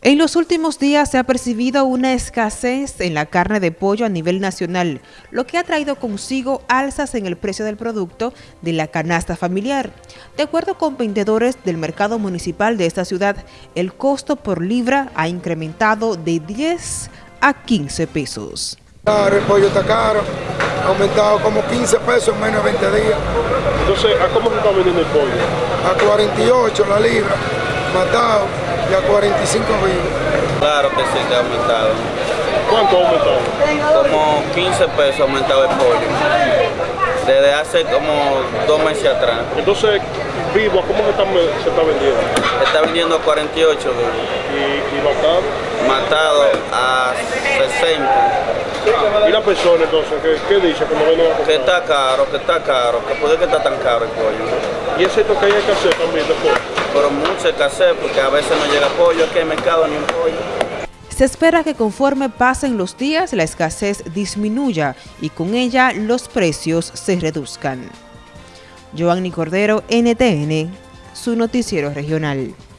En los últimos días se ha percibido una escasez en la carne de pollo a nivel nacional, lo que ha traído consigo alzas en el precio del producto de la canasta familiar. De acuerdo con vendedores del mercado municipal de esta ciudad, el costo por libra ha incrementado de 10 a 15 pesos. El pollo está caro, ha aumentado como 15 pesos en menos de 20 días. Entonces, ¿a cómo se está vendiendo el pollo? A 48 la libra, matado y a 45 vivos. Claro que sí, que ha aumentado. ¿Cuánto ha aumentado? Como 15 pesos ha aumentado el pollo. Desde hace como dos meses atrás. Entonces, vivo, ¿cómo se está, se está vendiendo? Está vendiendo a 48 vivos. ¿Y, y matado? Matado a 60. ¿Y la persona entonces qué, qué dice? Que, viene a Que está caro, que está caro, que puede que está tan caro el pollo. ¿Y es cierto que hay escasez también de pollo? Pero mucho escasez porque a veces no llega pollo, aquí el mercado ni un pollo. Se espera que conforme pasen los días la escasez disminuya y con ella los precios se reduzcan. Giovanni Cordero, NTN, su noticiero regional.